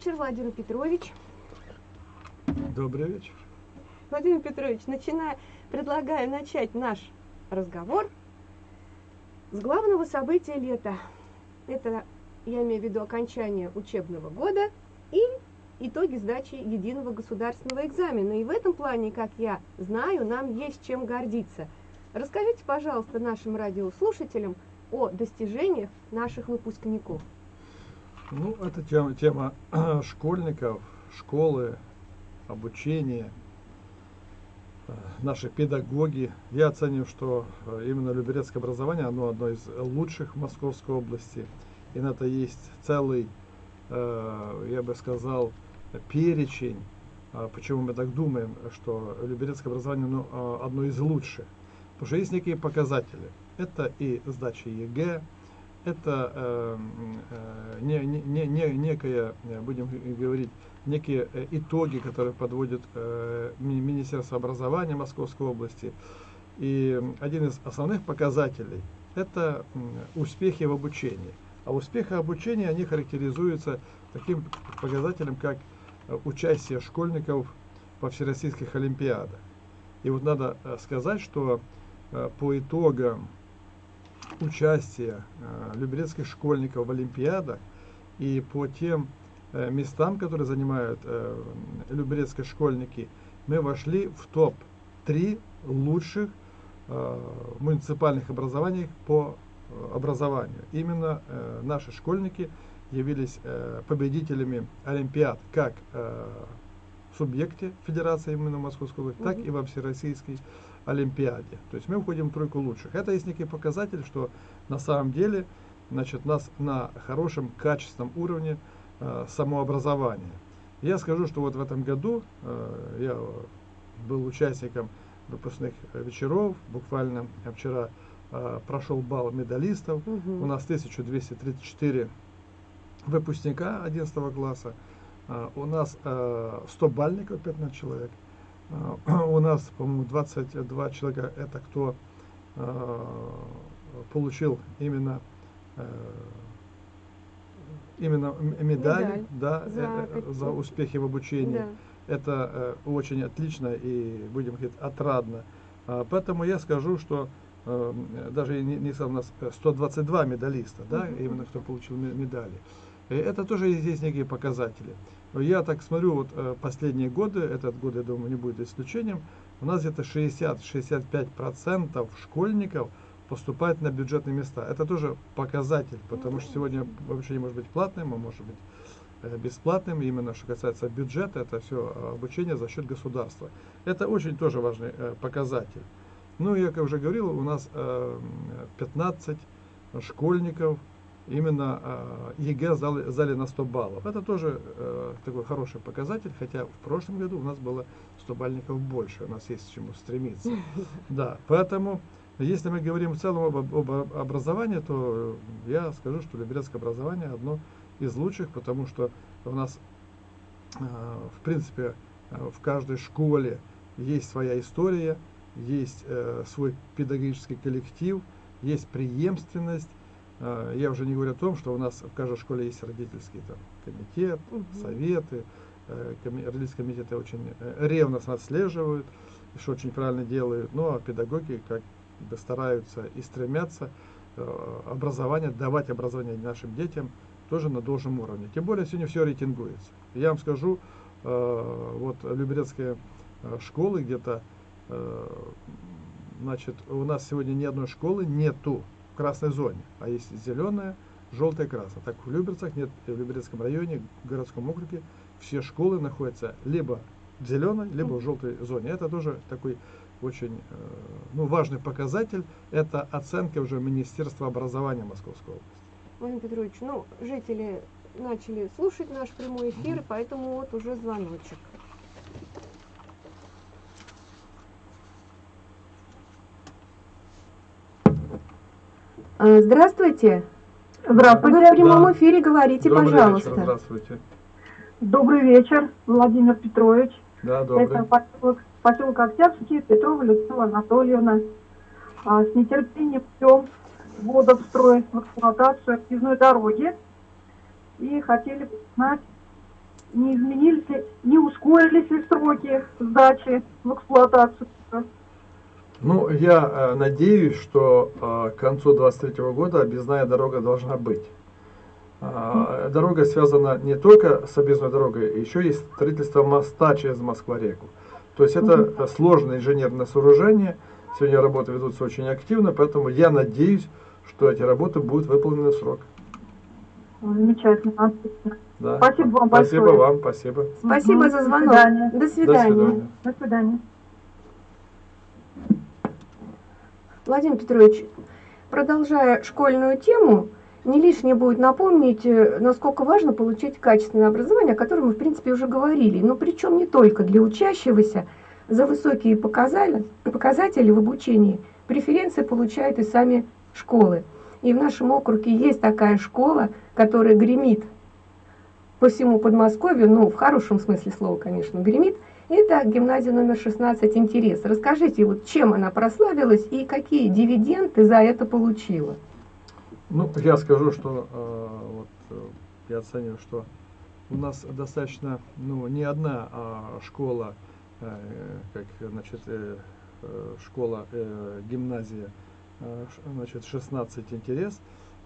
вечер, Владимир Петрович. Добрый вечер. Владимир Петрович, начиная, предлагаю начать наш разговор с главного события лета. Это, я имею в виду, окончание учебного года и итоги сдачи единого государственного экзамена. И в этом плане, как я знаю, нам есть чем гордиться. Расскажите, пожалуйста, нашим радиослушателям о достижениях наших выпускников. Ну, это тема, тема школьников, школы, обучения, э, наши педагоги. Я оцениваю, что э, именно люберецкое образование, оно одно из лучших в Московской области. И на это есть целый, э, я бы сказал, перечень, почему мы так думаем, что люберецкое образование ну, одно из лучших. Потому что есть некие показатели. Это и сдача ЕГЭ, это э, э, не, не, не, некая, будем говорить, некие э, итоги, которые подводит э, Министерство образования Московской области. И один из основных показателей – это успехи в обучении. А успехи обучения, они характеризуются таким показателем, как э, участие школьников во всероссийских олимпиадах. И вот надо э, сказать, что по итогам участия э, люберецких школьников в Олимпиадах и по тем э, местам, которые занимают э, люберецкие школьники, мы вошли в топ-3 лучших муниципальных образований по образованию. Именно наши школьники явились победителями Олимпиад как в субъекте Федерации именно Московской так и во всероссийской Олимпиаде. То есть мы входим в тройку лучших. Это есть некий показатель, что на самом деле значит, нас на хорошем, качественном уровне э, самообразования. Я скажу, что вот в этом году э, я был участником выпускных вечеров, буквально вчера э, прошел бал медалистов. Угу. У нас 1234 выпускника 11 класса. Э, у нас э, 100 бальников, 15 человек. А, у нас, по-моему, 22 человека, это кто э, получил именно э, именно медаль, Медаль да, за, э, за успехи в обучении. Да. Это э, очень отлично и, будем говорить, отрадно. А, поэтому я скажу, что э, даже не, не у нас 122 медалиста, да, угу. именно кто получил медали. И это тоже есть некие показатели. Я так смотрю, вот э, последние годы, этот год, я думаю, не будет исключением, у нас где-то 60-65% школьников поступает на бюджетные места. Это тоже показатель, потому что сегодня обучение может быть платным, а может быть э, бесплатным. Именно что касается бюджета, это все обучение за счет государства. Это очень тоже важный э, показатель. Ну, я как уже говорил, у нас 15 школьников именно э, ЕГЭ сдали, сдали на 100 баллов. Это тоже э, такой хороший показатель, хотя в прошлом году у нас было 100 бальников больше, у нас есть к чему стремиться. Да, поэтому, если мы говорим в целом об, об образовании, то я скажу, что люберецкое образование одно из лучших, потому что у нас, э, в принципе, э, в каждой школе есть своя история, есть свой педагогический коллектив, есть преемственность, а, я уже не говорю о том, что у нас в каждой школе есть родительский там, комитет, угу. советы. Э, родительские комитеты очень э, ревностно отслеживают, что очень правильно делают. Ну а педагоги как бы стараются и стремятся э, образование, давать образование нашим детям тоже на должном уровне. Тем более сегодня все рейтингуется. Я вам скажу, вот Люберецкая школы где-то, значит, у нас сегодня ни одной школы нету красной зоне, а есть зеленая, желтая, красная. Так в Люберцах нет, в Люберецком районе, в городском округе все школы находятся либо в зеленой, либо в желтой зоне. Это тоже такой очень э, ну, важный показатель. Это оценка уже Министерства образования Московской области. Владимир Петрович, ну, жители начали слушать наш прямой эфир, mm -hmm. поэтому вот уже звоночек. Здравствуйте. Здравствуйте. Вы в прямом да. эфире говорите, добрый пожалуйста. Вечер, здравствуйте. Добрый вечер, Владимир Петрович. Да, добрый. Это поселок, поселок Октябрьский, Петрова Людмила Анатольевна. А, с нетерпением ждем ввода в строй в эксплуатацию активной дороги. И хотели бы знать, не изменились ли, не ускорились ли сроки сдачи в эксплуатацию? Ну, я э, надеюсь, что э, к концу 23 года объездная дорога должна быть. Э, дорога связана не только с объездной дорогой, еще есть строительство моста через Москва-реку. То есть это сложное инженерное сооружение. Сегодня работы ведутся очень активно, поэтому я надеюсь, что эти работы будут выполнены в срок. Замечательно, отлично. Да. Спасибо вам Спасибо большое. вам, спасибо. Спасибо за до звонок. свидания. До До свидания. свидания. До свидания. Владимир Петрович, продолжая школьную тему, не лишнее будет напомнить, э, насколько важно получить качественное образование, о котором мы, в принципе, уже говорили. Но причем не только для учащегося. За высокие показали- показатели в обучении преференции получают и сами школы. И в нашем округе есть такая школа, которая гремит по всему Подмосковью, ну, в хорошем смысле слова, конечно, гремит. Это гимназия номер 16 «Интерес». Расскажите, вот чем она прославилась и какие дивиденды за это получила? Ну, я скажу, что э, вот, э, я оцениваю, что у нас достаточно, ну, не одна а школа, э, как, значит, э, э, школа, э, гимназия, э, значит, 16 интерес,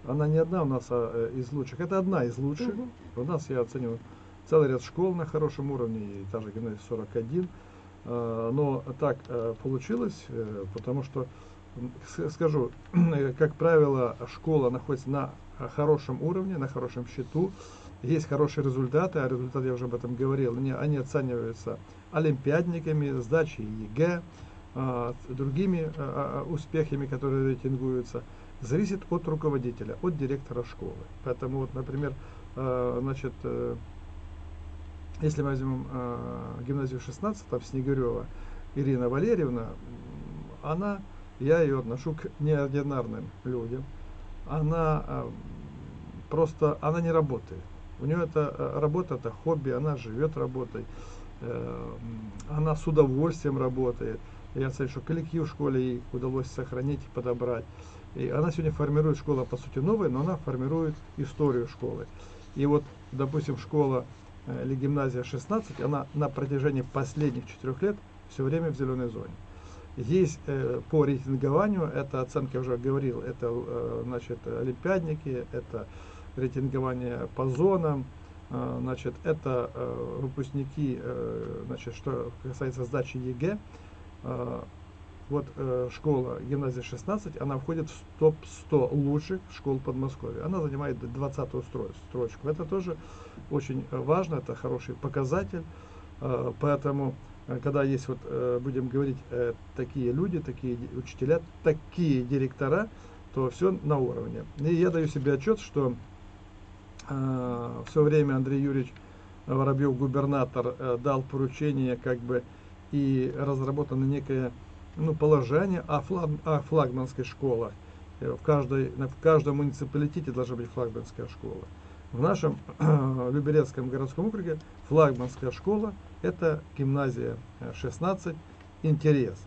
она не одна у нас а, э, из лучших, это одна из лучших. Мгм. У нас, я оцениваю, целый ряд школ на хорошем уровне, и та же гимназия 41. Э, Но так э, получилось, э, потому что, скажу, как правило, школа находится на э, хорошем уровне, на хорошем счету, есть хорошие результаты, а результаты, я уже об этом говорил, они, они оцениваются олимпиадниками, сдачей ЕГЭ, э, другими э, успехами, которые рейтингуются, зависит от руководителя, от директора школы. Поэтому, вот, например, значит, если мы возьмем э, гимназию 16, там Снегирева Ирина Валерьевна, она, я ее отношу к неординарным людям. Она э, просто, она не работает. У нее это э, работа, это хобби, она живет работой. Э, она с удовольствием работает. Я знаю, что коллектив в школе ей удалось сохранить и подобрать. И она сегодня формирует школа, по сути, новая, но она формирует историю школы. И вот, допустим, школа или гимназия 16, она на протяжении последних четырех лет все время в зеленой зоне. Есть э, по рейтингованию, это оценки я уже говорил, это э, значит олимпиадники, это рейтингование по зонам, э, значит это э, выпускники, э, значит что касается сдачи ЕГЭ, э, вот э, школа гимназия 16, она входит в топ-100 лучших школ Подмосковья. Она занимает 20-ю стро- строчку. Это тоже очень э, важно, это хороший показатель. Э, поэтому, э, когда есть, вот, э, будем говорить, э, такие люди, такие учителя, такие директора, то все на уровне. И я даю себе отчет, что э, все время Андрей Юрьевич Воробьев, губернатор, э, дал поручение как бы и разработано некое ну, положение о, флаг, о флагманской школе. Э, В, каждой, в каждом муниципалитете должна быть флагманская школа. В нашем Люберецком городском округе флагманская школа – это гимназия э, 16 «Интерес».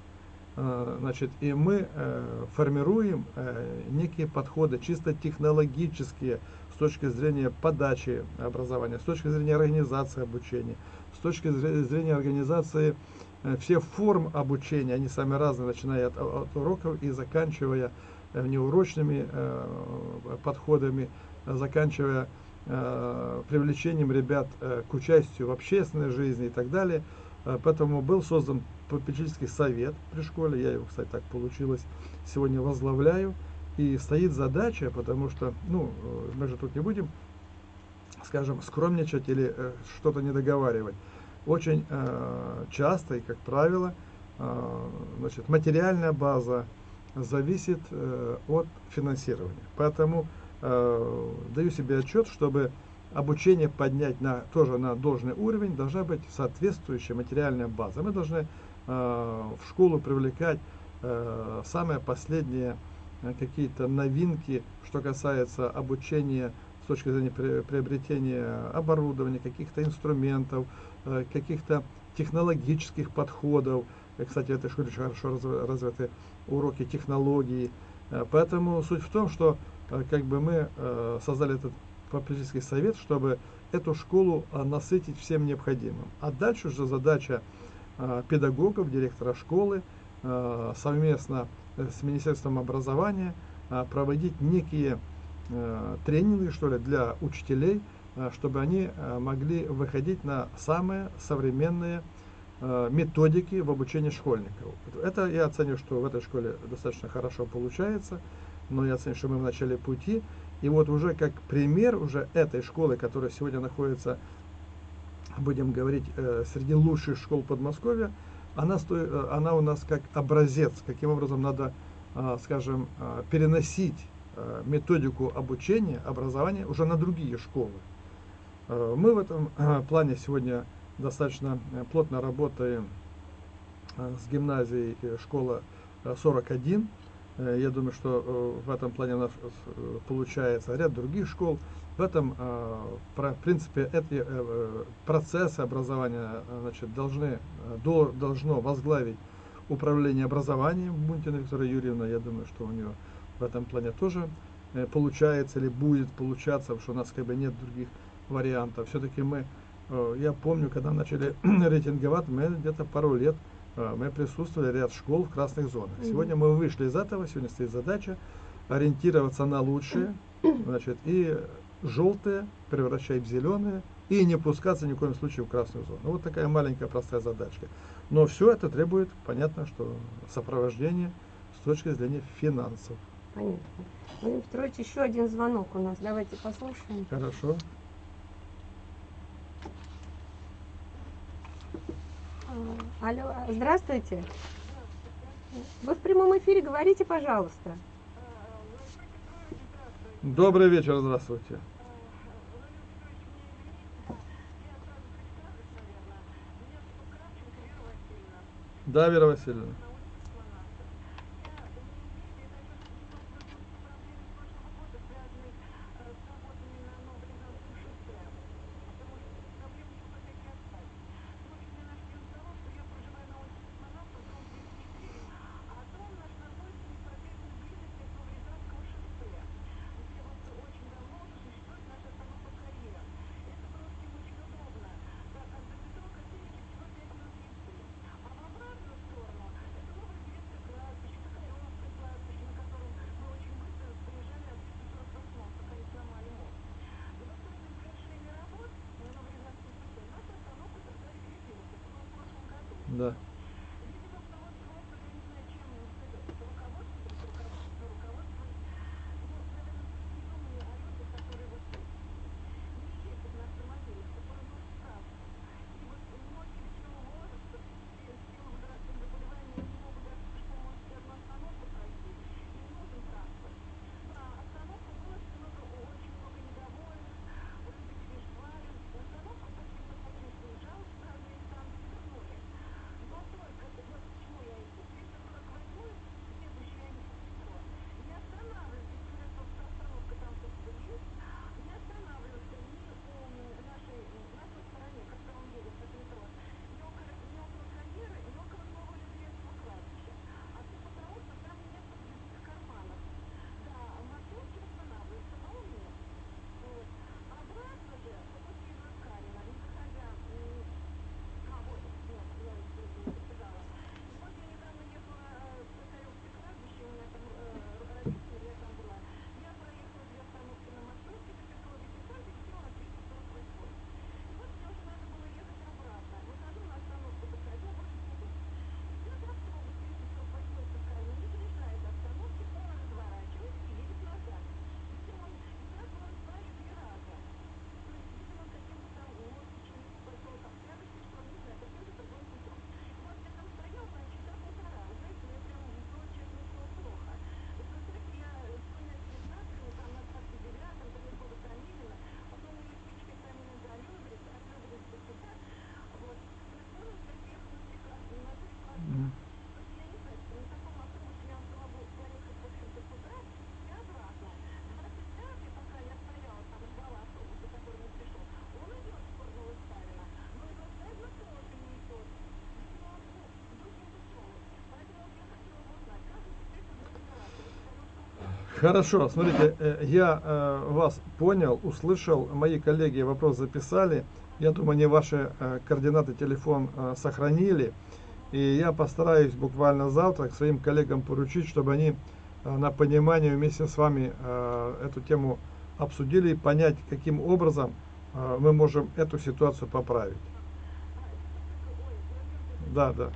Э, Значит, и мы э, формируем э, некие подходы чисто технологические с точки зрения подачи образования, с точки зрения организации обучения, с точки зре- зрения организации э, всех форм обучения, они сами разные, начиная от, от уроков и заканчивая э, неурочными э, подходами, заканчивая привлечением ребят к участию в общественной жизни и так далее. Поэтому был создан попечительский совет при школе, я его, кстати, так получилось, сегодня возглавляю. И стоит задача, потому что, ну, мы же тут не будем, скажем, скромничать или что-то не договаривать. Очень э, часто и, как правило, э, значит, материальная база зависит э, от финансирования. Поэтому э, даю себе отчет, чтобы обучение поднять на, тоже на должный уровень, должна быть соответствующая материальная база. Мы должны э, в школу привлекать э, самые последние э, какие-то новинки, что касается обучения точки зрения при- приобретения оборудования, каких-то инструментов, э, каких-то технологических подходов. Кстати, в этой школе очень хорошо разв- развиты уроки технологий. Э, Поэтому суть в том, что э, как бы мы создали этот попечительский совет, чтобы эту школу насытить всем необходимым. А дальше уже задача педагогов, директора школы совместно с Министерством образования проводить некие тренинги, что ли, для учителей, чтобы они могли выходить на самые современные методики в обучении школьников. Это я оценю, что в этой школе достаточно хорошо получается, но я оценю, что мы в начале пути, и вот уже как пример уже этой школы, которая сегодня находится, будем говорить, э, среди лучших школ Подмосковья, она, сто, э, она у нас как образец, каким образом надо, э, скажем, переносить методику обучения, образования уже на другие школы. Мы в этом плане сегодня достаточно плотно работаем с гимназией школа 41, Э, я думаю, что э, в этом плане у нас э, получается ряд других школ. В этом, в принципе, эти процессы образования значит, должны, должно возглавить управление образованием Бунтина Виктория Юрьевна. Я думаю, что у нее в этом плане тоже получается или будет получаться, потому что у нас как бы нет других вариантов. Все-таки мы, я помню, когда начали рейтинговать, мы где-то пару лет а, мы присутствовали ряд школ в красных зонах. Сегодня мы вышли из этого, сегодня стоит задача ориентироваться на лучшие, значит, и желтые превращать в зеленые, и не пускаться ни в коем случае в красную зону. Вот такая маленькая простая задачка. Но все это требует, понятно, что сопровождение с точки зрения финансов. Понятно. Владимир Петрович, еще один звонок у нас. Давайте послушаем. Хорошо. Алло, здравствуйте. Вы в прямом эфире, говорите, пожалуйста. Добрый вечер, здравствуйте. Да, Вера Васильевна. Да. Хорошо, смотрите, э, я э, вас понял, услышал, мои коллеги вопрос записали. Я думаю, они ваши э, координаты, телефон сохранили. И я постараюсь буквально завтра к своим коллегам поручить, чтобы они на понимание вместе с вами эту тему обсудили и понять, каким образом мы можем эту ситуацию поправить. Да, да.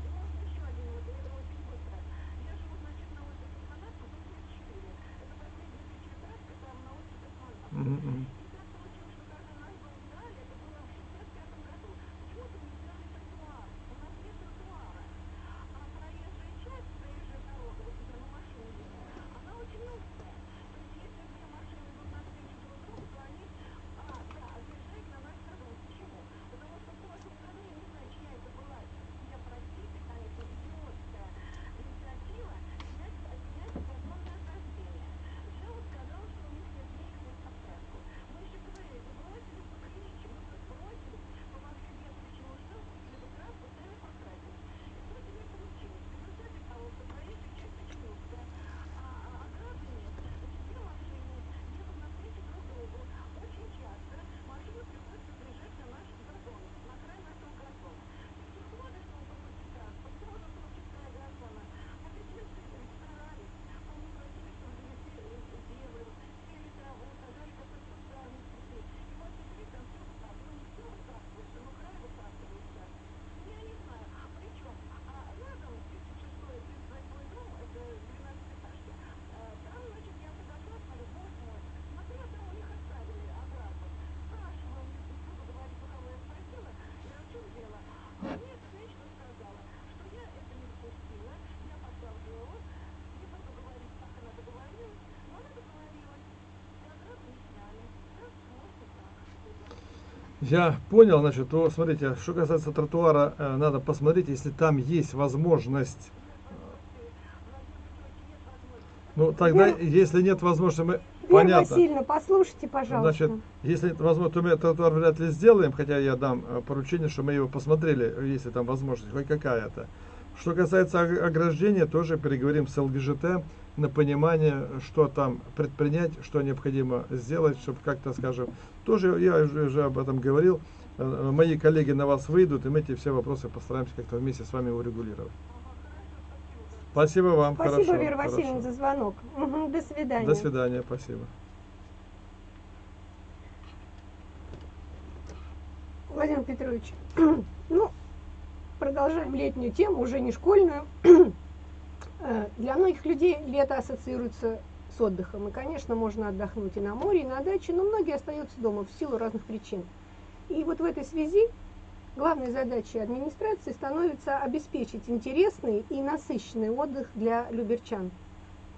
Я понял, значит, то смотрите, что касается тротуара, э, надо посмотреть, если там есть возможность. Ну, тогда, Вера, если нет возможности, мы... Вера понятно. Васильевна, послушайте, пожалуйста. Значит, если возможно, то мы тротуар вряд ли сделаем, хотя я дам э, поручение, что мы его посмотрели, если там возможность, хоть какая-то. Что касается ограждения, тоже переговорим с ЛГЖТ на понимание, что там предпринять, что необходимо сделать, чтобы как-то, скажем, тоже я уже об этом говорил, э, мои коллеги на вас выйдут, и мы эти все вопросы постараемся как-то вместе с вами урегулировать. Спасибо вам. Спасибо, хорошо, Вера Васильевна, за звонок. Угу, до свидания. До свидания, спасибо. Владимир Петрович, ну, продолжаем летнюю тему, уже не школьную. Э, для многих людей лето ассоциируется с отдыхом. И, конечно, можно отдохнуть и на море, и на даче, но многие остаются дома в силу разных причин. И вот в этой связи главной задачей администрации становится обеспечить интересный и насыщенный отдых для люберчан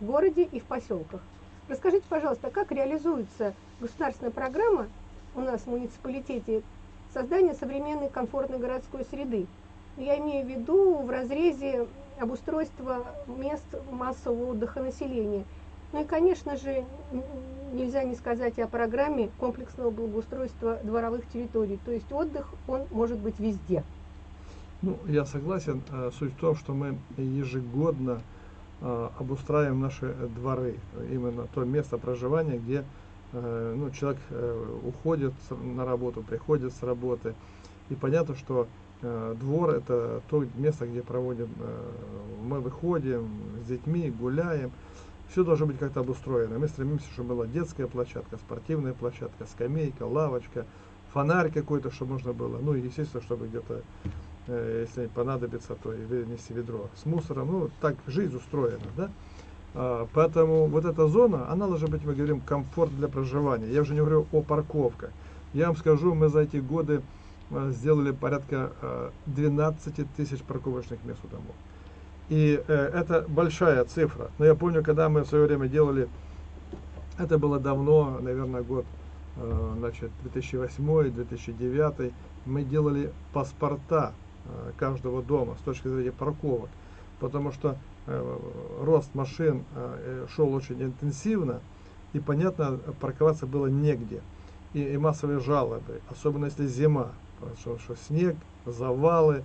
в городе и в поселках. Расскажите, пожалуйста, как реализуется государственная программа у нас в муниципалитете создания современной комфортной городской среды? Я имею в виду в разрезе обустройства мест массового отдыха населения – ну и, конечно же, нельзя не сказать о программе комплексного благоустройства дворовых территорий. То есть отдых, он может быть везде. Ну, я согласен. Э, суть в том, что мы ежегодно э, обустраиваем наши дворы, именно то место проживания, где э, ну, человек уходит на работу, приходит с работы. И понятно, что двор это то место, где проводим, мы выходим с детьми, гуляем все должно быть как-то обустроено. Мы стремимся, чтобы была детская площадка, спортивная площадка, скамейка, лавочка, фонарь какой-то, чтобы можно было. Ну и, естественно, чтобы где-то, э, если понадобится, то и вынести ведро с мусором. Ну, так жизнь устроена, да? А, поэтому вот эта зона, она должна быть, мы говорим, комфорт для проживания. Я уже не говорю о парковках. Я вам скажу, мы за эти годы э, сделали порядка э, 12 тысяч парковочных мест у домов. И э, это большая цифра. Но я помню, когда мы в свое время делали, это было давно, наверное, год э, значит, 2008-2009, мы делали паспорта э, каждого дома с точки зрения парковок. Потому что э, рост машин э, шел очень интенсивно, и, понятно, парковаться было негде. И, массовые жалобы, особенно если зима, что, что снег, завалы,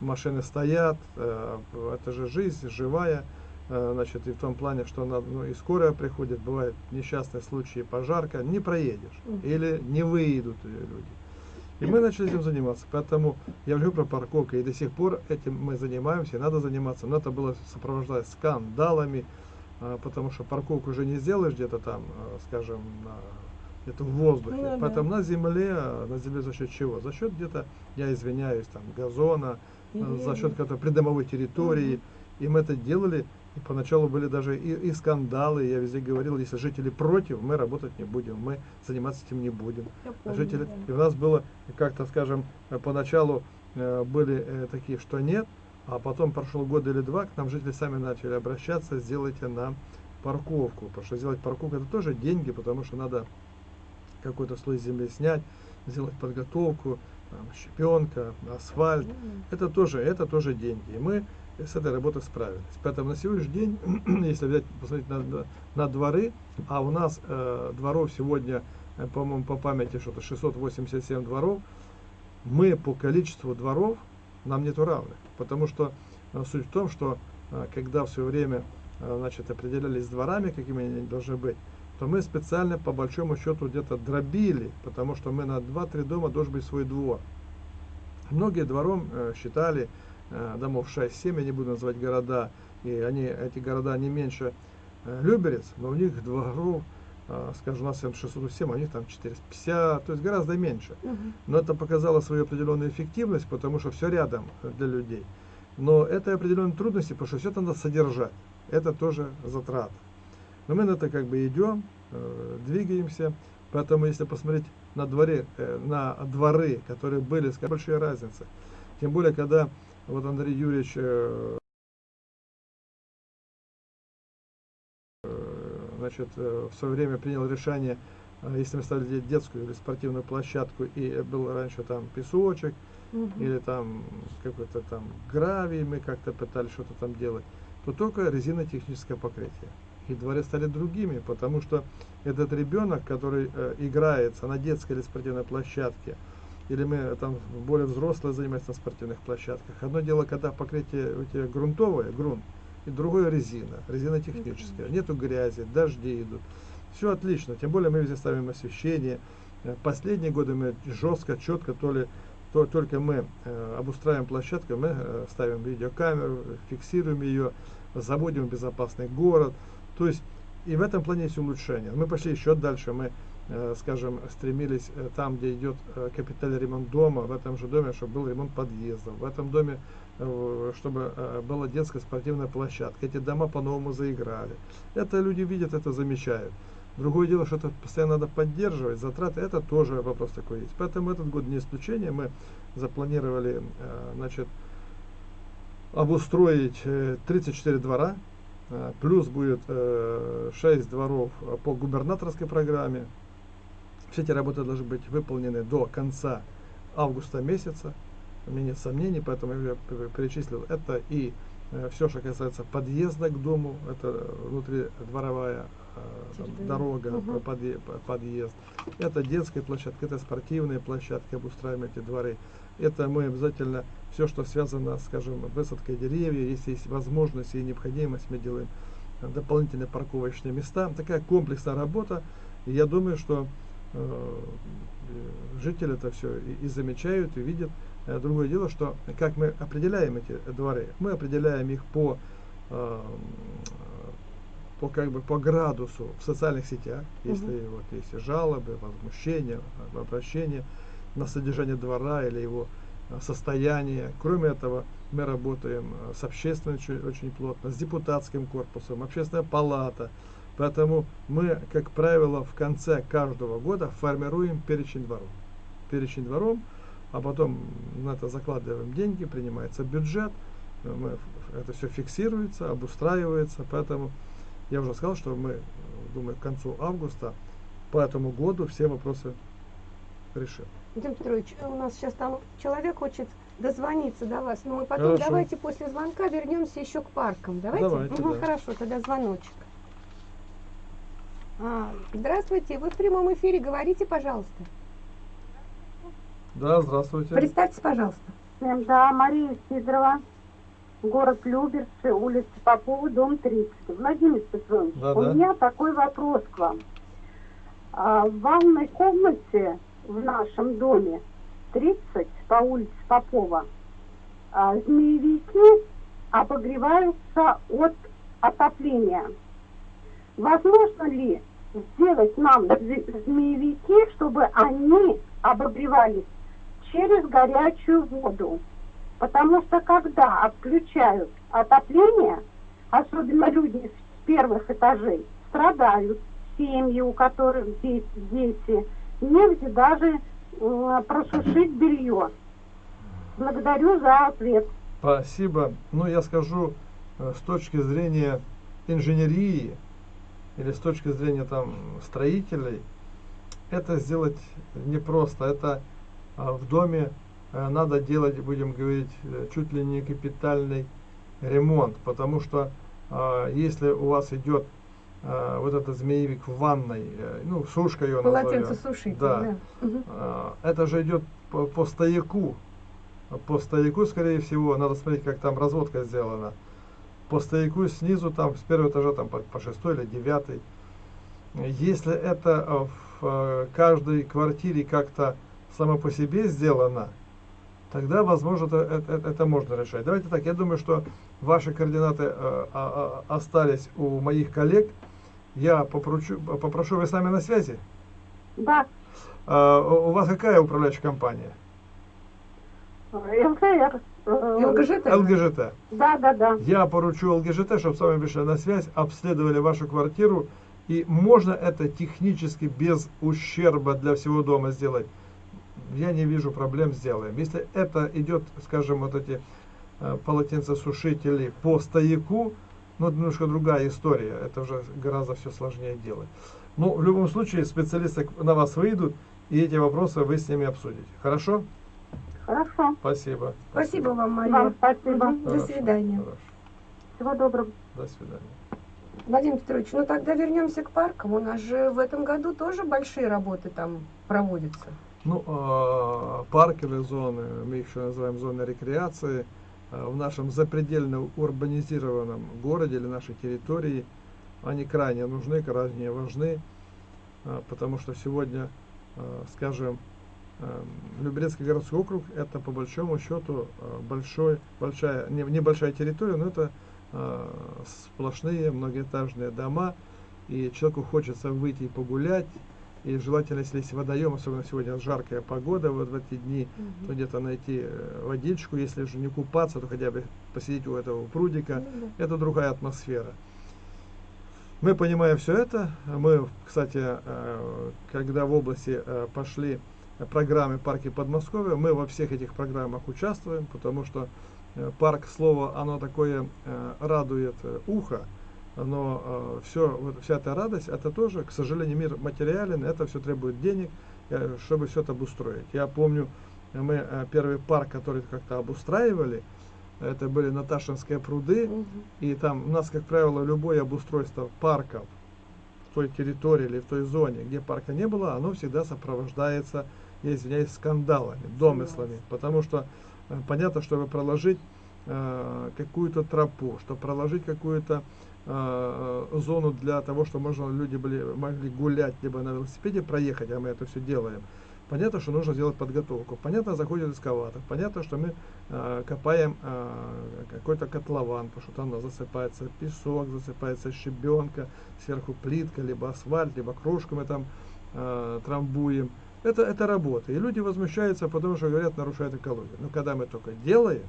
машины стоят, э, это же жизнь живая, э, значит, и в том плане, что надо, ну, и скорая приходит, бывают несчастные случаи, пожарка, не проедешь, или не выйдут э, люди. И мы начали этим заниматься. Поэтому я говорю про парковку, и до сих пор этим мы занимаемся, и надо заниматься. Но это было сопровождать скандалами, потому что парковку уже не сделаешь где-то там, скажем, на- где-то в воздухе. Ну да, да. Поэтому на земле, а, на земле за счет чего? За счет где-то, я извиняюсь, там газона, э, за счет какой-то придомовой территории. И мы это делали, и поначалу были даже и, и скандалы, я везде говорил, если жители против, мы работать не будем, мы заниматься этим не будем. Я помню, Жители, да. и у нас было как-то, скажем, поначалу э, были э, такие, что нет, а потом прошел год или два, к нам жители сами начали обращаться, сделайте нам парковку, потому что сделать парковку это тоже деньги, потому что надо какой-то слой земли снять, сделать подготовку, там, щепенка, асфальт, это тоже, это тоже деньги. И мы с этой работой справились. Поэтому на сегодняшний день, если взять, посмотреть на, на- дворы, а у нас э, дворов сегодня, э, по-моему, по памяти что-то 687 дворов, мы по количеству дворов, нам нету равных. Потому что э, суть в том, что э, когда в свое время э, значит, определялись дворами, какими они должны быть, то мы специально по большому счету где-то дробили, потому что мы на 2-3 дома должен быть свой двор. Многие двором э, считали э, домов 6-7, я не буду называть города, и они, эти города не меньше э, Люберец, но у них дворов, э, скажем, у нас 607, а у них там 450, то есть гораздо меньше. Мгм. Но это показало свою определенную эффективность, потому что все рядом для людей. Но это определенные трудности, потому что все это надо содержать. Это тоже затраты. Но мы на это как бы идем, э, двигаемся. Поэтому если посмотреть на, дворе, э, на дворы, которые были, скажем, большие разницы. Тем более, когда вот Андрей Юрьевич э, значит, в свое время принял решение, если мы ставили де- детскую или спортивную площадку, и был раньше там песочек, Мгм. или там какой-то там гравий, мы как-то пытались что-то там делать, то только резинотехническое покрытие. И дворы стали другими, потому что этот ребенок, который э, играется на детской или спортивной площадке, или мы э, там более взрослые занимаемся на спортивных площадках. Одно дело, когда покрытие у тебя грунтовое, грунт, и другое резина, резина техническая. Нету грязи, дожди идут. Все отлично, тем более мы везде ставим освещение. Э, Последние годы мы жестко, четко, то ли то, только мы э, обустраиваем площадку, мы э, ставим видеокамеру, фиксируем ее, заводим в безопасный город. То есть и в этом плане есть улучшение. Мы пошли еще дальше, мы, э, скажем, стремились э, там, где идет э, капитальный ремонт дома, в этом же доме, чтобы был ремонт подъездов, в этом доме, э, чтобы была детская спортивная площадка. Эти дома по-новому заиграли. Это люди видят, это замечают. Другое дело, что это постоянно надо поддерживать, затраты, это тоже вопрос такой есть. Поэтому этот год не исключение. Мы запланировали, значит, обустроить э, 34 двора, плюс будет э, 6 дворов э, по губернаторской программе. Все эти работы должны быть выполнены до конца августа месяца. У меня нет сомнений, поэтому я перечислил. Это и все, что касается подъезда к дому, это внутридворовая э, там, дорога, Мгм. подъе- по- подъезд. Это детская площадка, это спортивные площадки, обустраиваем эти дворы. Это мы обязательно, все, что связано, скажем, высадкой деревьев, если есть возможность и необходимость, мы делаем дополнительные парковочные места. Такая комплексная работа. И я думаю, что э, э, жители это все и, и замечают, и видят. Э, Другое дело, что как мы определяем эти дворы, мы определяем их по, э, по, как бы, по градусу в социальных сетях, если вот есть жалобы, возмущения, обращения на содержание двора или его э, состояние. Кроме этого, мы работаем э, с общественной очень, плотно, с депутатским корпусом, общественная палата. Поэтому мы, как правило, в конце каждого года формируем перечень дворов. Перечень дворов, а потом на это закладываем деньги, принимается бюджет, э, это все фиксируется, обустраивается. Поэтому я уже сказал, что мы, э, думаю, к концу августа по этому году все вопросы решим. Владимир Петрович, у нас сейчас там человек хочет дозвониться до вас, но мы потом Хорошо. давайте после звонка вернемся еще к паркам. Давайте? Давайте, Мгм, да. Хорошо, тогда звоночек. А, здравствуйте, вы в прямом эфире, говорите, пожалуйста. Да, здравствуйте. Представьтесь, пожалуйста. Да, Мария Сидорова. Город Люберцы, улица Попова, дом 30. Владимир Петрович, Да, у да. меня такой вопрос к вам. А, в ванной комнате в нашем доме 30 по улице Попова а, змеевики обогреваются от отопления. Возможно ли сделать нам зме- змеевики, чтобы они обогревались через горячую воду? Потому что когда отключают отопление, особенно люди с первых этажей, страдают семьи, у которых здесь дети, негде даже э, просушить белье. Благодарю за ответ. Спасибо. Ну, я скажу, э, с точки зрения инженерии или с точки зрения там строителей, это сделать непросто. Это а, в доме надо делать, будем говорить, э, чуть ли не капитальный ремонт, потому что а, если у вас идет а, вот этот змеевик в ванной, э, ну, сушка ее назовем, Полотенцесушитель, Да. да. А, это же идет по, по стояку. По стояку, скорее всего, надо смотреть, как там разводка сделана. По стояку снизу, там с первого этажа там по, по шестой или девятый. Если это э, в э, каждой квартире как-то само по себе сделано, тогда, возможно, это, это- это- это можно решать. Давайте так, я думаю, что ваши координаты э, остались у моих коллег. Я попрошу, попрошу, вы с нами на связи? Да, А, у вас какая управляющая компания? ЛГР. э, ЛГЖТ? ЛГЖТ. Да, да, да. Я поручу ЛГЖТ, чтобы с вами вышли на связь, обследовали вашу квартиру. И можно это технически без ущерба для всего дома сделать. Я не вижу проблем, сделаем. Если это идет, скажем, вот эти э, полотенцесушители по стояку, ну, это немножко другая история. Это уже гораздо все сложнее делать. Но в любом случае специалисты на вас выйдут, и эти вопросы вы с ними обсудите. Хорошо? Хорошо. Спасибо. Спасибо вам, Мария. Вам спасибо. Мгм. До Хорошо, свидания. хорошо. Всего доброго. До свидания. Владимир Петрович, ну тогда вернемся к паркам. У нас же в этом году тоже большие работы там проводятся. Ну, э, парковые зоны, мы их еще называем зоны рекреации, э, в нашем запредельно урбанизированном городе или нашей территории, они крайне нужны, крайне важны, э, потому что сегодня, э, скажем, Люберецкий городской округ это по большому счету большой, большая, не- небольшая территория, но это сплошные многоэтажные дома, и человеку хочется выйти и погулять, и желательно, если есть водоем, особенно сегодня жаркая погода, вот в эти дни, то где-то найти э, водичку, если же не купаться, то хотя бы посидеть у этого прудика. Ну Это другая атмосфера. Мы понимаем все это. Мы, кстати, э, когда в области э, пошли программы парки Подмосковья, мы во всех этих программах участвуем, потому что парк, слово, оно такое радует ухо, но все, вот вся эта радость, это тоже, к сожалению, мир материален, это все требует денег, э, чтобы все это обустроить. Я помню, э, мы э, первый парк, который как-то обустраивали, это были Наташинские пруды, Мгм. и там у нас, как правило, любое обустройство парков в той территории или в той зоне, где парка не было, оно всегда сопровождается, я извиняюсь, скандалами, домыслами. Потому что э, понятно, чтобы проложить э, какую-то тропу, чтобы проложить какую-то э, зону для того, чтобы можно, люди были, могли гулять, либо на велосипеде проехать, а мы это все делаем. Понятно, что нужно сделать подготовку. Понятно, заходит экскаватор. Понятно, что мы э, копаем э, какой-то котлован, потому что там засыпается песок, засыпается щебенка, сверху плитка, либо асфальт, либо крошку мы там э, трамбуем. Это, это работа. И люди возмущаются, потому что говорят, нарушает экологию. Но когда мы только делаем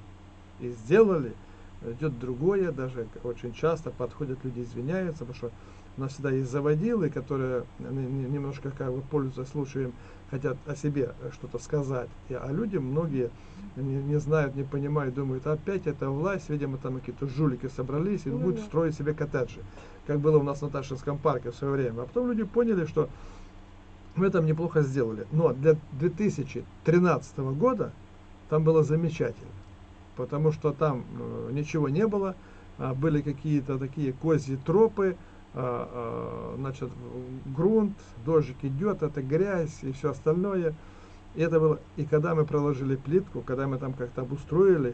и сделали, идет другое, даже очень часто подходят люди, извиняются, потому что у нас всегда есть заводилы, которые н- немножко как бы пользуясь случаем, хотят о себе что-то сказать. И- а люди многие не, не знают, не понимают, думают, опять это власть, видимо, там какие-то жулики собрались и Ну будут да. строить себе коттеджи, как было у нас в Наташинском парке в свое время. А потом люди поняли, что мы там неплохо сделали. Но для 2013 года там было замечательно, потому что там э, ничего не было, а, были какие-то такие козьи тропы, а, а, значит, грунт, дождик идет, это грязь и все остальное. И это было, и когда мы проложили плитку, когда мы там как-то обустроили,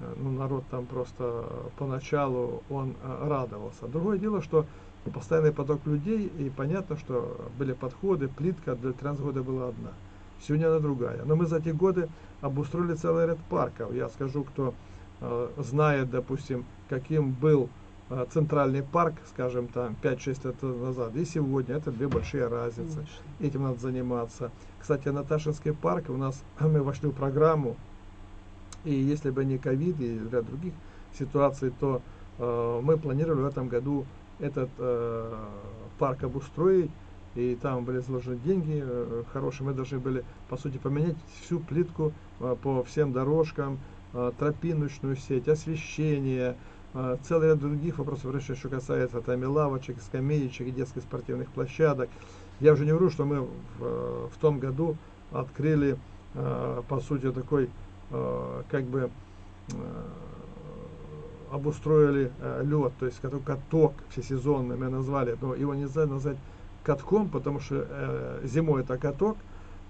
э, ну, народ там просто поначалу он э, радовался. Другое дело, что постоянный поток людей, и понятно, что были подходы, плитка для 13 года была одна. Сегодня она другая. Но мы за эти годы обустроили целый ряд парков. Я скажу, кто э, знает, допустим, каким был э, центральный парк, скажем, там 5-6 лет назад, и сегодня, это две большие разницы. Конечно. Этим надо заниматься. Кстати, Наташинский парк у нас, мы вошли в программу, и если бы не ковид и ряд других ситуаций, то э, мы планировали в этом году этот э, парк обустроить, и там были заложены деньги э, хорошие. Мы должны были, по сути, поменять всю плитку э, по всем дорожкам, э, тропиночную сеть, освещение, целый ряд других вопросов, что касается там и лавочек, скамеечек, и детских спортивных площадок. Я уже не говорю, что мы в, в том году открыли, по сути, такой, как бы, обустроили лед, то есть каток всесезонный мы назвали, но его нельзя назвать катком, потому что э, зимой это каток,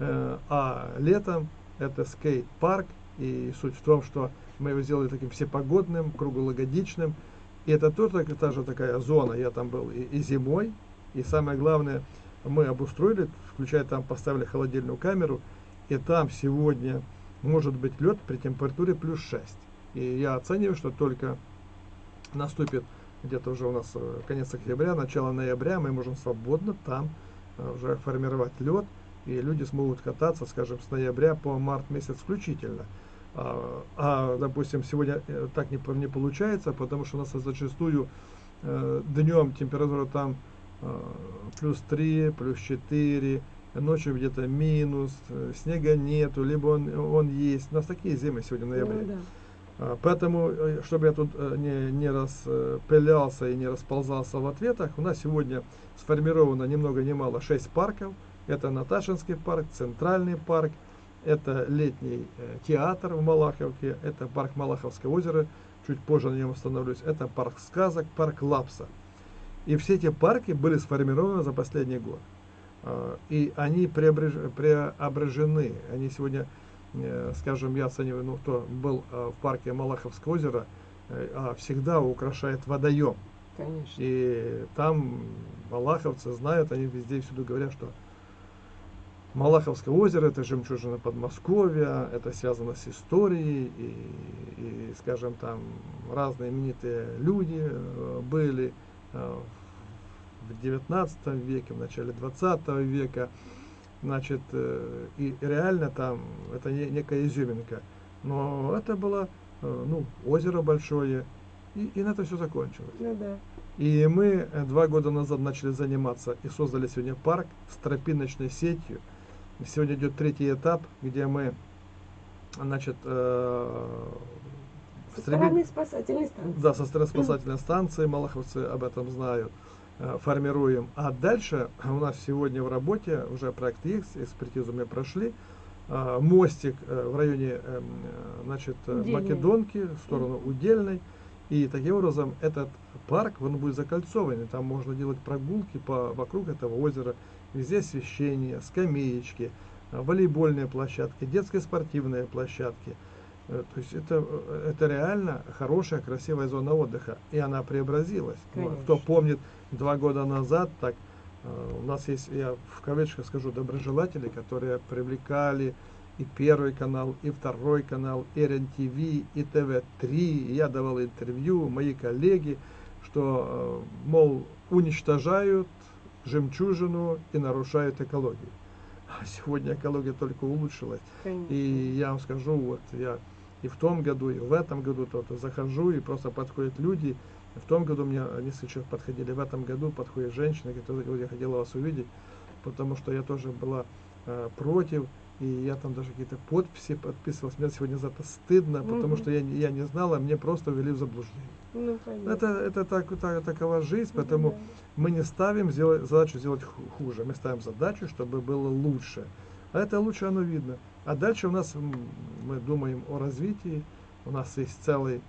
э, а летом это скейт-парк, и суть в том, что мы его сделали таким всепогодным, круглогодичным, и это тоже та же такая зона, я там был и, и зимой, и самое главное, мы обустроили, включая там поставили холодильную камеру, и там сегодня может быть лед при температуре плюс 6. И я оцениваю, что только наступит где-то уже у нас э, конец октября, начало ноября, мы можем свободно там э, уже формировать лед, и люди смогут кататься, скажем, с ноября по март месяц включительно. А, а допустим, сегодня э, так не, не получается, потому что у нас зачастую э, днем температура там э, плюс 3, плюс 4, ночью где-то минус, снега нету, либо он, он есть. У нас такие зимы сегодня в ноябре. Ну, да. А, Поэтому, э, чтобы я тут э, не, не распылялся и не расползался в ответах, у нас сегодня сформировано ни много ни мало 6 парков. Это Наташинский парк, Центральный парк, это летний э, театр в Малаховке, это парк Малаховское озеро, чуть позже на нем остановлюсь, это парк сказок, парк Лапса. И все эти парки были сформированы за последний год. И они преображены. Они сегодня э, скажем, я оцениваю, ну, кто был э, в парке Малаховского озера, э, всегда украшает водоем. Конечно. И там малаховцы знают, они везде и всюду говорят, что Малаховское озеро это жемчужина Подмосковья, это связано с историей, и, и, скажем, там разные именитые люди э, были э, в 19 веке, в начале 20 века, значит, э, и реально там это не, некая изюминка, но это было, э, ну, озеро большое, и, и на это все закончилось. Ну да. И мы э, два года назад начали заниматься и создали сегодня парк с тропиночной сетью. Сегодня идет третий этап, где мы, значит, э, Со стороны спасательной станции. да, со стороны спасательной станции, малаховцы об этом знают, формируем. А дальше у нас сегодня в работе уже проект есть, экспертизу мы прошли. э, Мостик э, в районе э, значит, э. Македонки, в сторону Удельной. И таким образом этот парк, он будет закольцованный. Там можно делать прогулки по, вокруг этого озера. Везде освещение, скамеечки, э, волейбольные площадки, детские спортивные площадки. Э, То есть это, э, это реально хорошая, красивая зона отдыха. И она преобразилась. Ну, Конечно. Кто помнит, два года назад, так э, у нас есть, я в кавычках скажу, доброжелатели, которые привлекали и первый канал, и второй канал, и РЕН-ТВ, и ТВ-3. И Я давал интервью, мои коллеги, что, мол, уничтожают жемчужину и нарушают экологию. А сегодня экология только улучшилась. Конечно. И я вам скажу, вот я и в том году, и в этом году то-то захожу, и просто подходят люди. В том году мне несколько человек подходили, в этом году подходят женщины, которые говорят, я хотела вас увидеть, потому что я тоже была э, против, и я там даже какие-то подписи подписывал. Мне сегодня за это стыдно, потому Мгм. что я, не- я не знала, мне просто ввели в заблуждение. Ну, понятно. Это, это так, так- такова жизнь, Ну, поэтому да. мы не ставим задачу сделать ху- хуже, мы ставим задачу, чтобы было лучше. А это лучше оно видно. А дальше у нас мы думаем о развитии. У нас есть целый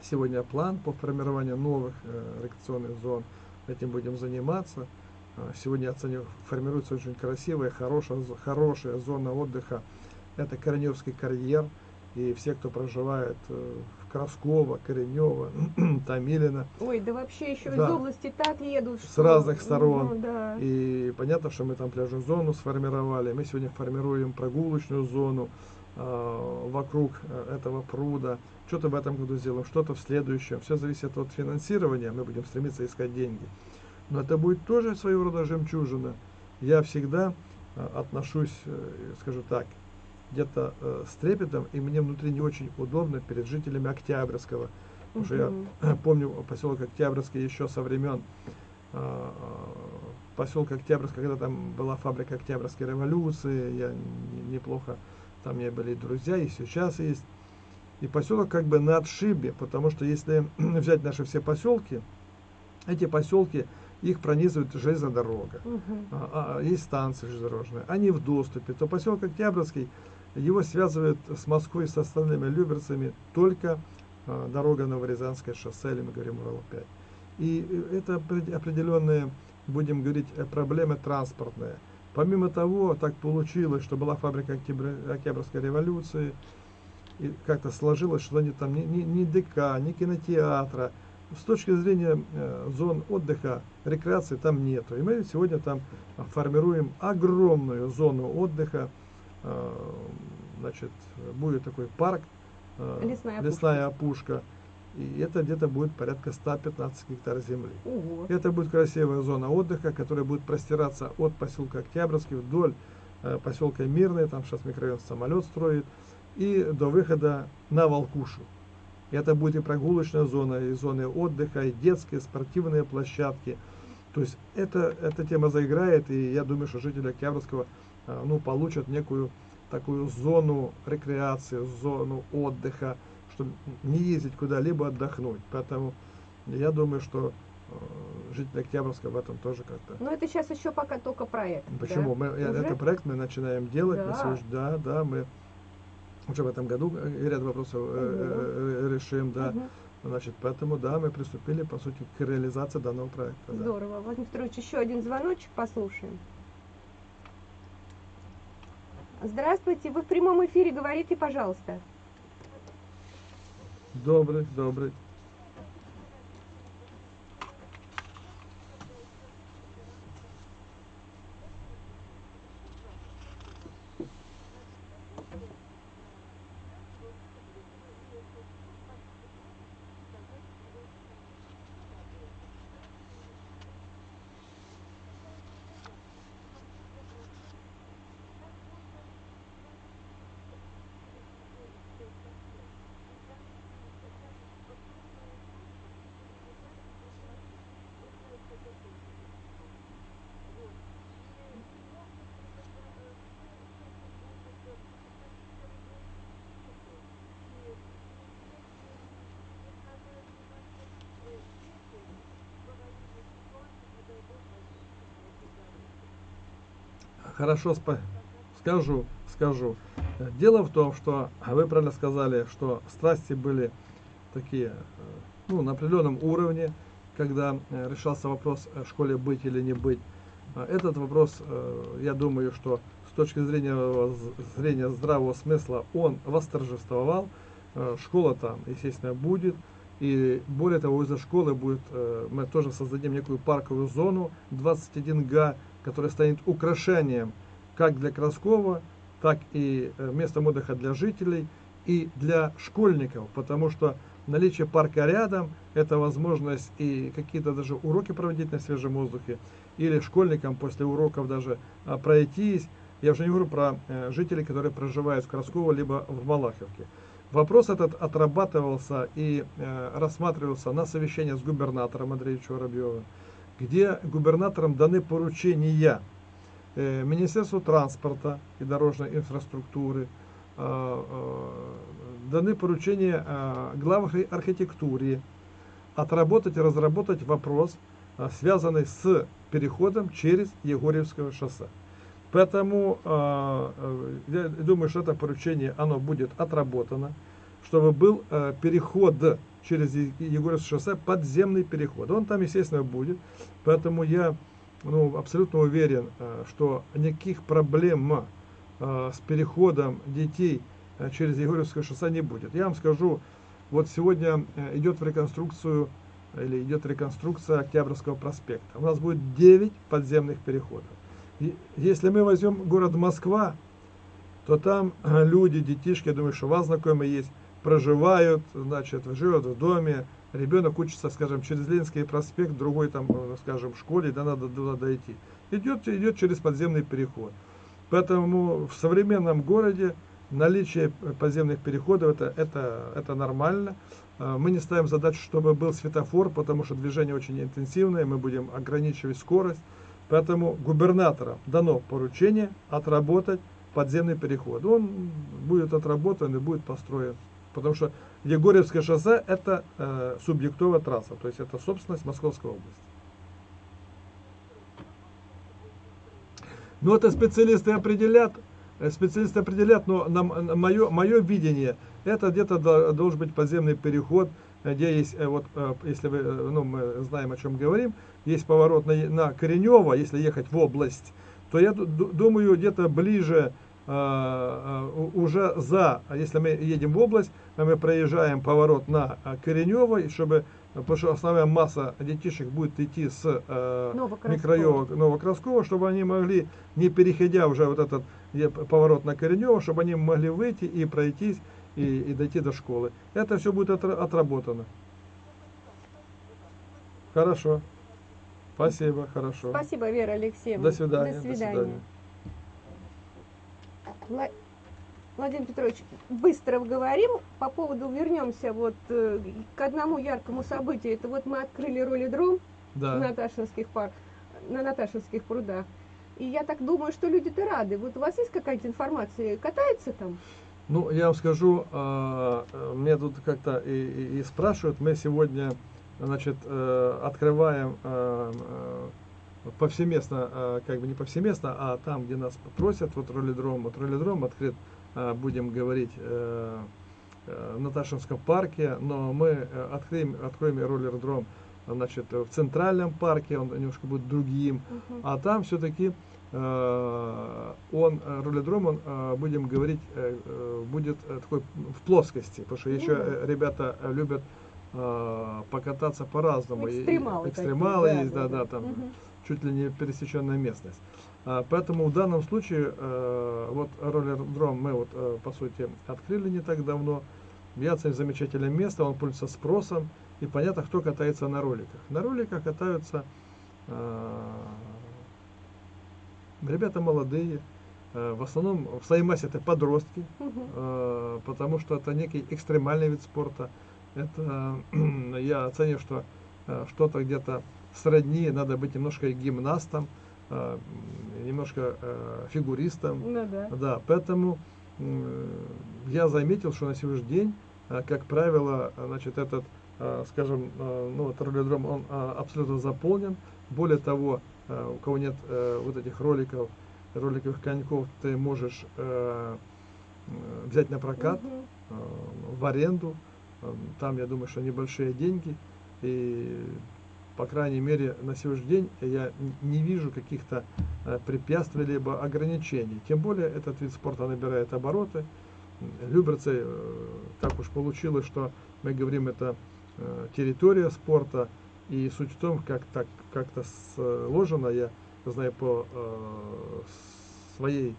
сегодня план по формированию новых э, рекреационных зон. Этим будем заниматься. А, Сегодня, я оцениваю, формируется очень красивая, хорошая, хорошая зона отдыха. Это Корневский карьер. и все, кто проживает э, в Красково, Коренево, Томилино. Ой, да вообще еще Да. из области так едут. С что- разных сторон. Ну, да. И понятно, что мы там пляжную зону сформировали. Мы сегодня формируем прогулочную зону э, вокруг этого пруда. Что-то в этом году сделаем, что-то в следующем. Все зависит от финансирования. Мы будем стремиться искать деньги. Но это будет тоже своего рода жемчужина. Я всегда э, отношусь, э, скажу так, где-то э, с трепетом, и мне внутри не очень удобно перед жителями Октябрьского. Потому что я помню поселок Октябрьский еще со времен э, поселка Октябрьск, когда там была фабрика Октябрьской революции, я не- неплохо, там у меня были друзья, и сейчас есть. И поселок как бы на отшибе, потому что если взять наши все поселки, эти поселки, их пронизывает железная дорога Мгм. а, а, есть станции железнодорожные, они в доступе, то поселок Октябрьский, его связывает с Москвой, с остальными люберцами только а, дорога Новорязанское шоссе, или мы говорим Урал-5. И э, это опре- определенные, будем говорить, э, проблемы транспортные. Помимо того, так получилось, что была фабрика Октябрьской революции, и как-то сложилось, что они там ни, ни, ни ДК, ни кинотеатра, с точки зрения э, зон отдыха, рекреации там нету. И мы сегодня там а, формируем огромную зону отдыха. Э, значит, будет такой парк, э, Лесная лесная опушка. И это где-то будет порядка 115 гектар земли. Ого. Это будет красивая зона отдыха, которая будет простираться от поселка Октябрьский вдоль э, поселка Мирный, там сейчас микрорайон самолет строит, и до выхода на Волкушу. Это будет и прогулочная зона, и зоны отдыха, и детские, спортивные площадки. То есть это, эта тема заиграет, и я думаю, что жители Октябрьского ну, получат некую такую зону рекреации, зону отдыха, чтобы не ездить куда-либо отдохнуть. Поэтому я думаю, что э, жители Октябрьска в этом тоже как-то. Но это сейчас еще пока только проект. Почему? да? Мы, э, Уже? это проект мы начинаем делать. Да. сегодня- да, да, мы уже в этом году э, ряд вопросов э, э, э, решим, да. Мгм. Значит, поэтому, да, мы приступили, по сути, к реализации данного проекта. да. Здорово. Владимир Петрович, еще один звоночек послушаем. Здравствуйте, вы в прямом эфире, говорите, пожалуйста. Добрый, добрый. Хорошо, спа- скажу, скажу. Дело в том, что вы правильно сказали, что страсти были такие, ну, на определенном уровне, когда э, решался вопрос, э, школе быть или не быть. А Этот вопрос, э, я думаю, что с точки зрения, зрения здравого смысла он восторжествовал. Школа там, естественно, будет. И более того, из-за школы будет, мы тоже создадим некую парковую зону 21 га, которая станет украшением как для Краскова, так и э, местом отдыха для жителей и для школьников, потому что наличие парка рядом – это возможность и какие-то даже уроки проводить на свежем воздухе, или школьникам после уроков даже а, пройтись. Я уже не говорю про э, жителей, которые проживают в Красково либо в Малаховке. Вопрос этот отрабатывался и э, рассматривался на совещании с губернатором Андреем Воробьевым, где губернаторам даны поручения э, Министерству транспорта и дорожной инфраструктуры, э, э, даны поручения главы архитектуре отработать и разработать вопрос, связанный с переходом через Егорьевское шоссе. Поэтому я думаю, что это поручение, оно будет отработано, чтобы был переход через Е- Егорьевское шоссе, подземный переход. Он там, естественно, будет. Поэтому я ну, абсолютно уверен, э, что никаких проблем э, с переходом детей э, через Егорьевское шоссе не будет. Я вам скажу, вот сегодня идет в реконструкцию или идет реконструкция Октябрьского проспекта. У нас будет 9 подземных переходов. И если мы возьмем город Москва, то там люди, детишки, я думаю, что у вас знакомые есть, проживают, значит, живут в доме, ребенок учится, скажем, через Ленинский проспект, другой там, э, скажем, в школе, да надо туда дойти. Идет, идет через подземный переход. Поэтому в современном городе наличие подземных переходов это, это, это нормально. Э, мы не ставим задачу, чтобы был светофор, потому что движение очень интенсивное, мы будем ограничивать скорость. Поэтому губернаторам дано поручение отработать подземный переход. Он будет отработан и будет построен. Потому что Егорьевское шоссе это э, субъектовая трасса, то есть это собственность Московской области. Но это специалисты определят, э, специалисты определят, но на, на мое, мое видение, это где-то должен быть подземный переход, где есть, э, вот, э, если вы, ну, мы знаем, о чем говорим, есть поворот на, на Коренево, если ехать в область, то я думаю, где-то ближе уже за, если мы едем в область, мы проезжаем поворот на Коренево, и чтобы потому что основная масса детишек будет идти с э, микрорайона Новокраскова, чтобы они могли, не переходя уже вот этот поворот на Коренево, чтобы они могли выйти и пройтись и, и дойти до школы. Это все будет отработано. Хорошо. Спасибо, хорошо. Спасибо, Вера Алексеевна. До свидания. До свидания. До свидания. Владимир Петрович, быстро говорим по поводу, вернемся вот э, к одному яркому событию. Это вот мы открыли ролидром да. на Наташинских пар, на Наташинских прудах. И я так думаю, что люди-то рады. Вот у вас есть какая-то информация? Катается там? Ну, я вам скажу, э, мне тут как-то и, и, и спрашивают, мы сегодня, значит, э, открываем повсеместно, э, как бы не повсеместно, а там, где нас просят, вот ролидром, вот ролидром открыт Э, будем говорить э, э, в Наташинском парке, но мы откроем, откроем роллердром значит, в центральном парке, он немножко будет другим, uh-huh. а там все-таки он, роллердром, он, будем говорить, будет такой в плоскости, потому что еще uh-huh. ребята любят покататься по-разному. Экстремалы. Экстремалы такие, есть, да, да, да, там uh-huh. Чуть ли не пересеченная местность. А, поэтому в данном случае э, вот роллер-дром мы вот э, по сути открыли не так давно. Я оценил замечательное место, он пользуется спросом. И понятно, кто катается на роликах. На роликах катаются э, ребята молодые, в основном в своей массе это подростки, угу. потому что это некий экстремальный вид спорта. Это я оцениваю, что что-то где-то сродни, надо быть немножко гимнастом, Э, немножко э, фигуристом. Ну, да. да, поэтому я заметил, что на сегодняшний день, э, как правило, значит, этот, скажем, ну, вот ролидром, он абсолютно заполнен. Более того, у кого нет вот этих роликов, роликовых коньков, ты можешь взять на прокат, угу. в аренду. Там, я думаю, что небольшие деньги. И по крайней мере, на сегодняшний день я не вижу каких-то э, препятствий либо ограничений. Тем более, этот вид спорта набирает обороты. Люберцы, э, так уж получилось, что мы говорим, это э, территория спорта. И суть в том, как так как-то сложено, я знаю по своей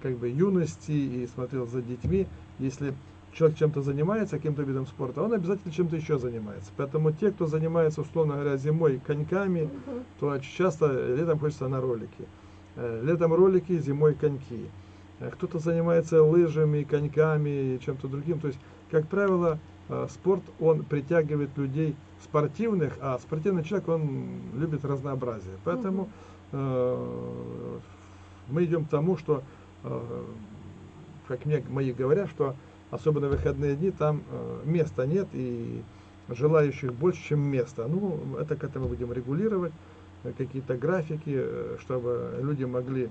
как бы юности и смотрел за детьми, если человек чем-то занимается, каким-то видом спорта, он обязательно чем-то еще занимается. Поэтому те, кто занимается, условно говоря, зимой коньками, то часто летом хочется на ролики. Э, летом ролики, зимой коньки. Э, кто-то занимается лыжами, коньками и чем-то другим. То есть, как правило, э, спорт, он притягивает людей спортивных, а спортивный человек, он любит разнообразие. Поэтому мы идем к тому, что, как мне мои говорят, что особенно в выходные дни, там э, места нет и желающих больше, чем места. Ну, это к этому будем регулировать, э, какие-то графики, э, чтобы люди могли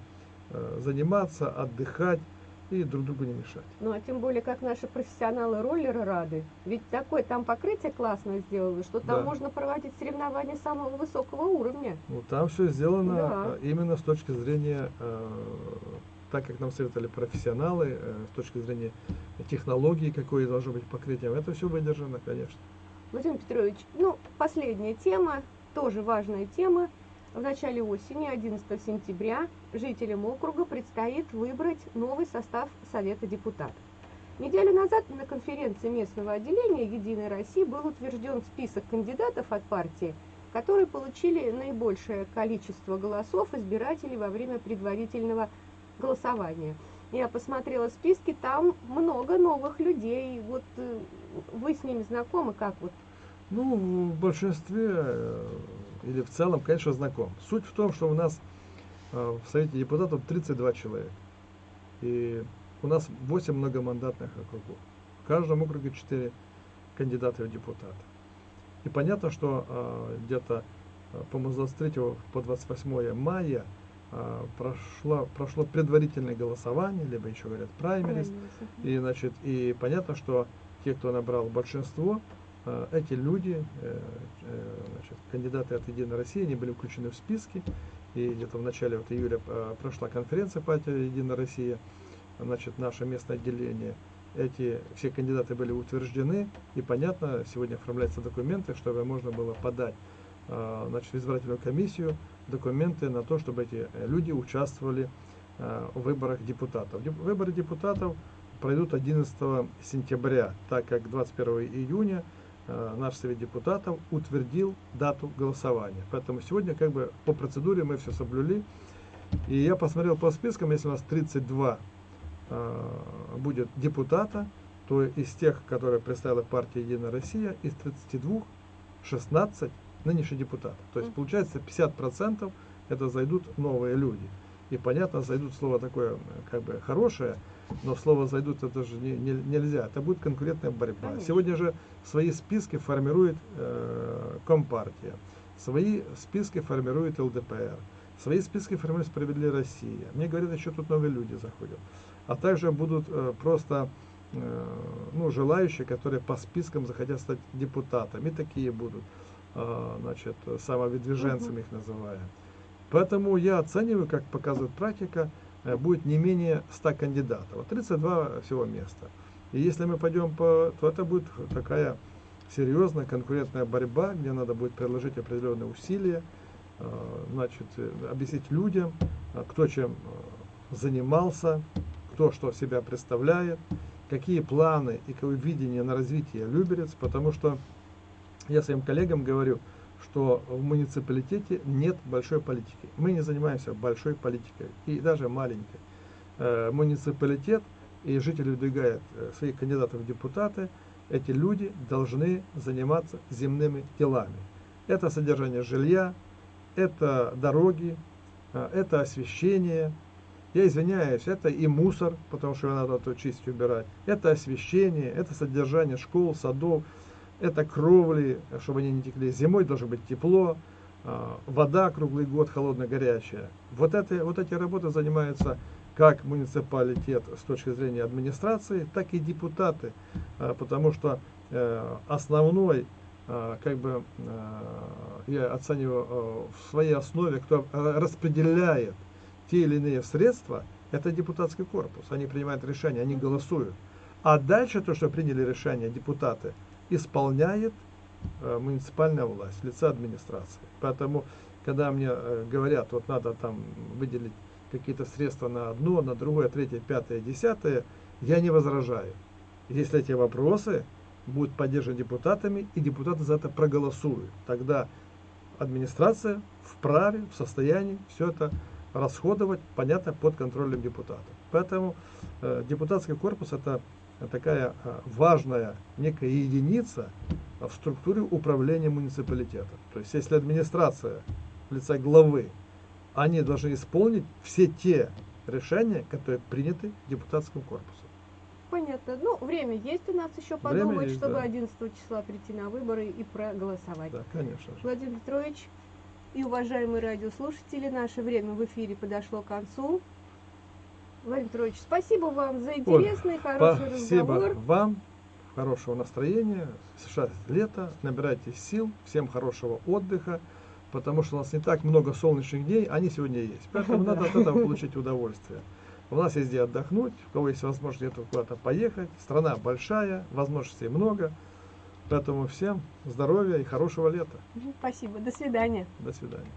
заниматься, отдыхать и друг другу не мешать. Ну, а тем более, как наши профессионалы роллеры рады. Ведь такое там покрытие классное сделано, что там да. можно проводить соревнования самого высокого уровня. Ну, там все сделано да. именно с точки зрения так как нам советовали профессионалы э, с точки зрения технологии, какое должно быть покрытие, это все выдержано, конечно. Владимир Петрович, ну, последняя тема, тоже важная тема. В начале осени, 11 сентября, жителям округа предстоит выбрать новый состав Совета депутатов. Неделю назад на конференции местного отделения «Единой России» был утвержден список кандидатов от партии, которые получили наибольшее количество голосов избирателей во время предварительного голосования. Я посмотрела списки, там много новых людей. Вот э, вы с ними знакомы, как вот? Ну, в большинстве э, или в целом, конечно, знаком. Суть в том, что у нас э, в Совете депутатов 32 человека. И у нас 8 многомандатных округов. В каждом округе 4 кандидата в депутаты. И понятно, что где-то, с 23 по 28 мая прошло, прошло предварительное голосование, либо еще говорят праймерис. И, значит, и понятно, что те, кто набрал большинство, э, эти люди, э, э, значит, кандидаты от Единой России, они были включены в списки. И где-то в начале вот июля э, прошла конференция партии Единая Россия значит, наше местное отделение. Эти все кандидаты были утверждены, и понятно, сегодня оформляются документы, чтобы можно было подать а, значит, в избирательную комиссию документы на то, чтобы эти люди участвовали а, в выборах депутатов. Выборы депутатов пройдут 11 сентября, так как 21 июня а, наш Совет депутатов утвердил дату голосования. Поэтому сегодня как бы по процедуре мы все соблюли. И я посмотрел по спискам, если у нас 32 Э, будет депутата, то из тех, которые представила партия Единая Россия, из 32 16 нынешних депутатов. То есть получается 50% это зайдут новые люди. И понятно, зайдут слово такое как бы хорошее, но слово зайдут это же не, не, нельзя. Это будет конкурентная борьба. Конечно. Сегодня же свои списки формирует э, Компартия, свои списки формирует ЛДПР, свои списки формирует Справедливая Россия. Мне говорят, еще тут новые люди заходят а также будут э, просто э, ну, желающие, которые по спискам захотят стать депутатами, такие будут, значит, самовыдвиженцами их называем. Поэтому я оцениваю, как показывает практика, э, будет не менее 100 кандидатов, 32 всего места. И если мы пойдем по, то это будет такая серьезная конкурентная борьба, где надо будет приложить определенные усилия, э, значит, э, объяснить людям, кто чем занимался, кто что себя представляет, какие планы и какое видение на развитие Люберец, потому что я своим коллегам говорю, что в муниципалитете нет большой политики. Мы не занимаемся большой политикой и даже маленькой. Э, муниципалитет и жители выдвигают э, своих кандидатов в депутаты, эти люди должны заниматься земными делами. Это содержание жилья, это дороги, э, это освещение, я извиняюсь, это и мусор, потому что его надо то чистить, убирать. Это освещение, это содержание школ, садов, это кровли, чтобы они не текли. Зимой должно быть тепло, а, вода круглый год холодная, горячая. Вот, это, вот эти работы занимаются как муниципалитет с точки зрения администрации, так и депутаты, а, потому что э, основной а, как бы я оцениваю в своей основе, кто распределяет те или иные средства, это депутатский корпус. Они принимают решения, они голосуют. А дальше то, что приняли решение депутаты, исполняет э, муниципальная власть, лица администрации. Поэтому, когда мне э, говорят, вот надо там выделить какие-то средства на одно, на другое, третье, пятое, десятое, я не возражаю. Если эти вопросы будут поддержаны депутатами, и депутаты за это проголосуют, тогда администрация вправе, в состоянии все это расходовать, понятно, под контролем депутатов. Поэтому э, депутатский корпус это такая э, важная некая единица в структуре управления муниципалитета. То есть если администрация в лице главы, они должны исполнить все те решения, которые приняты депутатским корпусом. Понятно. Ну, время есть у нас еще подумать, есть, чтобы да. 11 числа прийти на выборы и проголосовать. Да, конечно. Владимир Петрович, и уважаемые радиослушатели, наше время в эфире подошло к концу. Владимир Петрович, спасибо вам за интересный, Ой, хороший спасибо разговор. вам, хорошего настроения, сейчас лето, набирайтесь сил, всем хорошего отдыха, потому что у нас не так много солнечных дней, они сегодня есть. Поэтому надо от этого получить удовольствие. У нас есть где отдохнуть, у кого есть возможность где-то куда-то поехать. Страна большая, возможностей много. Поэтому всем здоровья и хорошего лета. Спасибо. До свидания. До свидания.